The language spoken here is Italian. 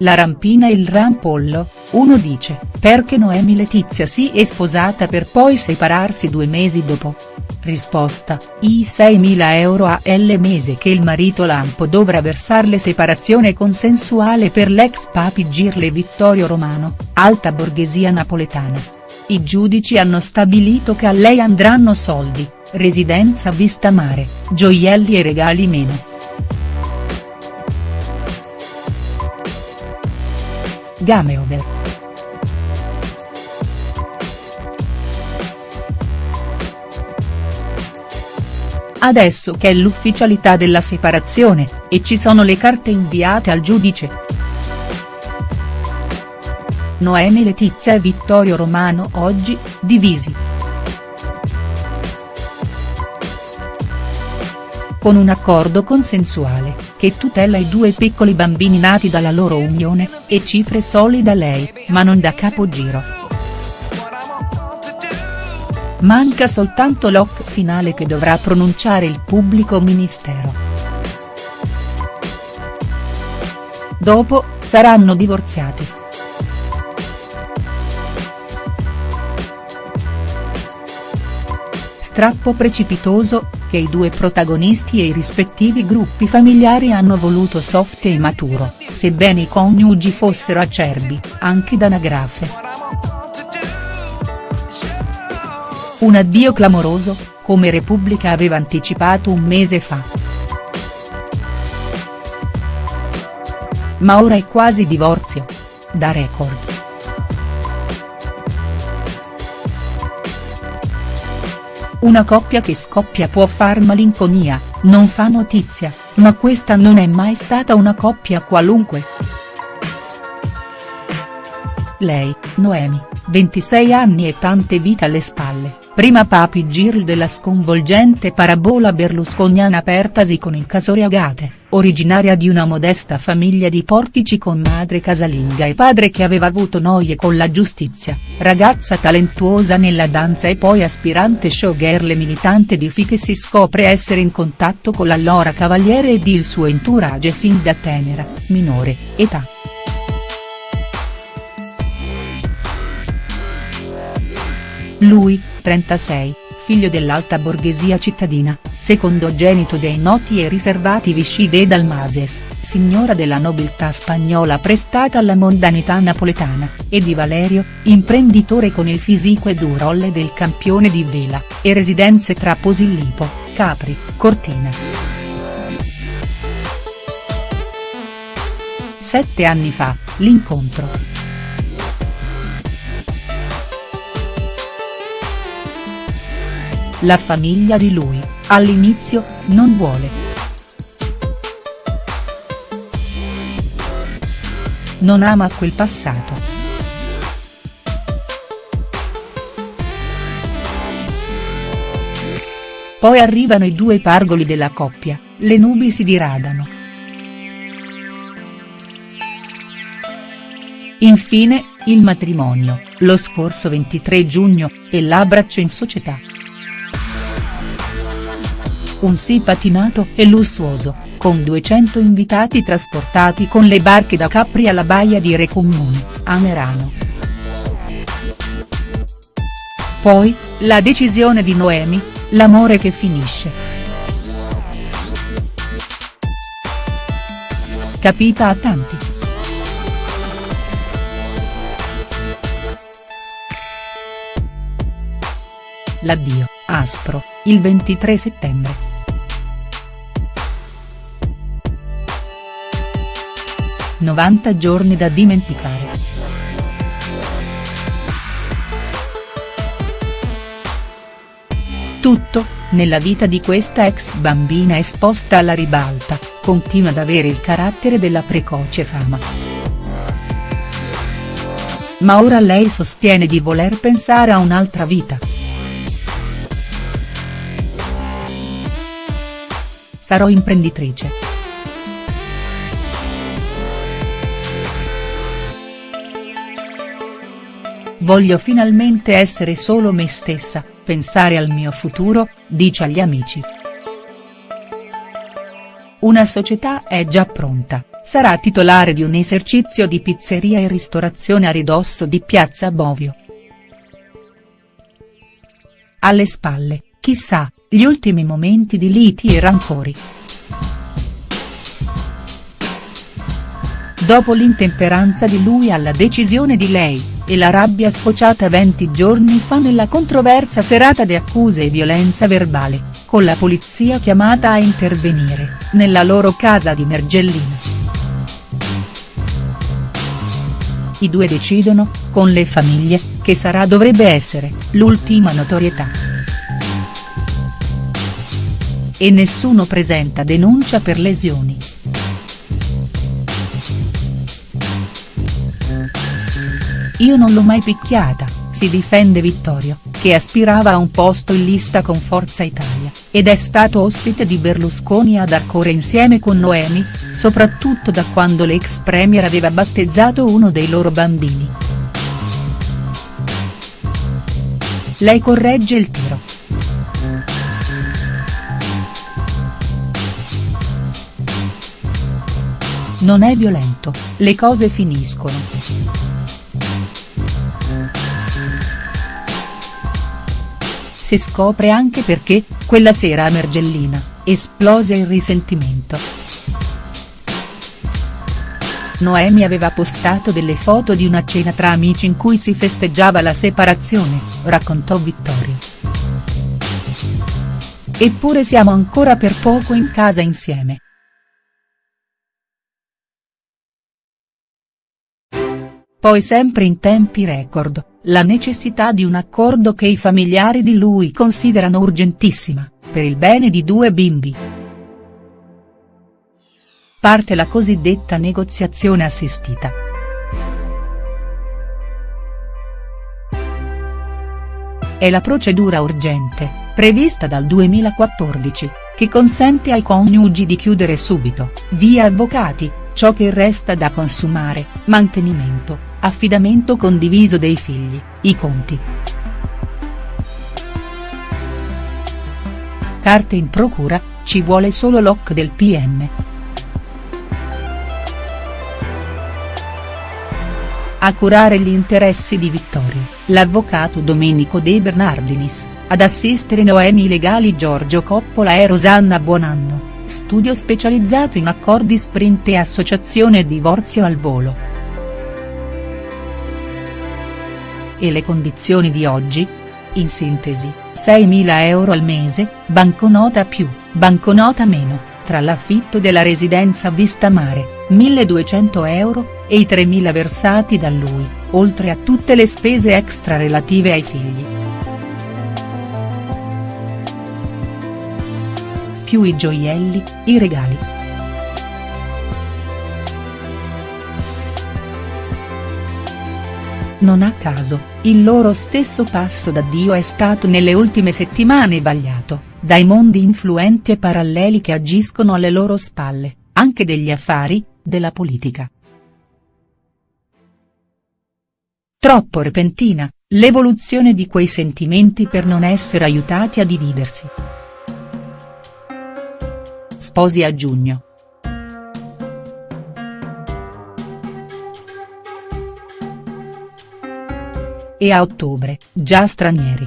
La rampina e il rampollo, uno dice, perché Noemi Letizia si è sposata per poi separarsi due mesi dopo. Risposta, i 6.000 euro a L mese che il marito Lampo dovrà versarle separazione consensuale per l'ex papi Girle Vittorio Romano, alta borghesia napoletana. I giudici hanno stabilito che a lei andranno soldi, residenza vista mare, gioielli e regali meno. Gameover. Adesso che è l'ufficialità della separazione, e ci sono le carte inviate al giudice. Noemi Letizia e Vittorio Romano oggi, divisi. Con un accordo consensuale, che tutela i due piccoli bambini nati dalla loro unione, e cifre solide da lei, ma non da capogiro. Manca soltanto l'oc finale che dovrà pronunciare il pubblico ministero. Dopo, saranno divorziati. Strappo precipitoso, che i due protagonisti e i rispettivi gruppi familiari hanno voluto soft e maturo, sebbene i coniugi fossero acerbi, anche d'anagrafe. Un addio clamoroso, come Repubblica aveva anticipato un mese fa. Ma ora è quasi divorzio. Da record. Una coppia che scoppia può far malinconia, non fa notizia, ma questa non è mai stata una coppia qualunque. Lei, Noemi, 26 anni e tante vite alle spalle, prima papi Girl della sconvolgente parabola berlusconiana apertasi con il Casore Agate, originaria di una modesta famiglia di portici con madre casalinga e padre che aveva avuto noie con la giustizia, ragazza talentuosa nella danza e poi aspirante showgirl e militante di FI che si scopre essere in contatto con l'allora cavaliere ed il suo entourage fin da tenera, minore, età. Lui, 36, figlio dell'alta borghesia cittadina, secondogenito dei noti e riservati Vichy de Dalmases, signora della nobiltà spagnola prestata alla mondanità napoletana, e di Valerio, imprenditore con il fisico e durolle del campione di vela, e residenze tra Posillipo, Capri, Cortina. Sette anni fa, l'incontro. La famiglia di lui, all'inizio, non vuole. Non ama quel passato. Poi arrivano i due pargoli della coppia, le nubi si diradano. Infine, il matrimonio, lo scorso 23 giugno, e l'abbraccio in società un sì patinato e lussuoso, con 200 invitati trasportati con le barche da Capri alla baia di Recomuni, a Merano. Poi, la decisione di Noemi, l'amore che finisce. Capita a tanti. L'addio, aspro, il 23 settembre. 90 giorni da dimenticare. Tutto, nella vita di questa ex bambina esposta alla ribalta, continua ad avere il carattere della precoce fama. Ma ora lei sostiene di voler pensare a un'altra vita. Sarò imprenditrice. Voglio finalmente essere solo me stessa, pensare al mio futuro, dice agli amici. Una società è già pronta, sarà titolare di un esercizio di pizzeria e ristorazione a ridosso di Piazza Bovio. Alle spalle, chissà, gli ultimi momenti di liti e rancori. Dopo l'intemperanza di lui alla decisione di lei, e la rabbia sfociata 20 giorni fa nella controversa serata di accuse e violenza verbale, con la polizia chiamata a intervenire, nella loro casa di Mergellina. I due decidono, con le famiglie, che sarà dovrebbe essere, l'ultima notorietà. E nessuno presenta denuncia per lesioni. Io non l'ho mai picchiata, si difende Vittorio, che aspirava a un posto in lista con Forza Italia, ed è stato ospite di Berlusconi ad Arcore insieme con Noemi, soprattutto da quando l'ex premier aveva battezzato uno dei loro bambini. Lei corregge il tiro. Non è violento, le cose finiscono. Si scopre anche perché, quella sera a Mergellina, esplose il risentimento. Noemi aveva postato delle foto di una cena tra amici in cui si festeggiava la separazione, raccontò Vittorio. Eppure siamo ancora per poco in casa insieme. Poi sempre in tempi record, la necessità di un accordo che i familiari di lui considerano urgentissima, per il bene di due bimbi. Parte la cosiddetta negoziazione assistita. È la procedura urgente, prevista dal 2014, che consente ai coniugi di chiudere subito, via avvocati, ciò che resta da consumare, mantenimento, affidamento condiviso dei figli, i conti. Carte in procura, ci vuole solo l'OC del PM. A curare gli interessi di Vittorio, l'avvocato Domenico De Bernardinis, ad assistere Noemi legali Giorgio Coppola e Rosanna Buonanno, studio specializzato in accordi sprint e associazione divorzio al volo. E le condizioni di oggi? In sintesi, 6.000 euro al mese, banconota più, banconota meno, tra l'affitto della residenza vista mare, 1.200 euro, e i 3.000 versati da lui, oltre a tutte le spese extra relative ai figli. Più i gioielli, i regali. Non a caso, il loro stesso passo d'addio è stato nelle ultime settimane vagliato, dai mondi influenti e paralleli che agiscono alle loro spalle, anche degli affari, della politica. Troppo repentina, l'evoluzione di quei sentimenti per non essere aiutati a dividersi. Sposi a giugno. E a ottobre, già stranieri.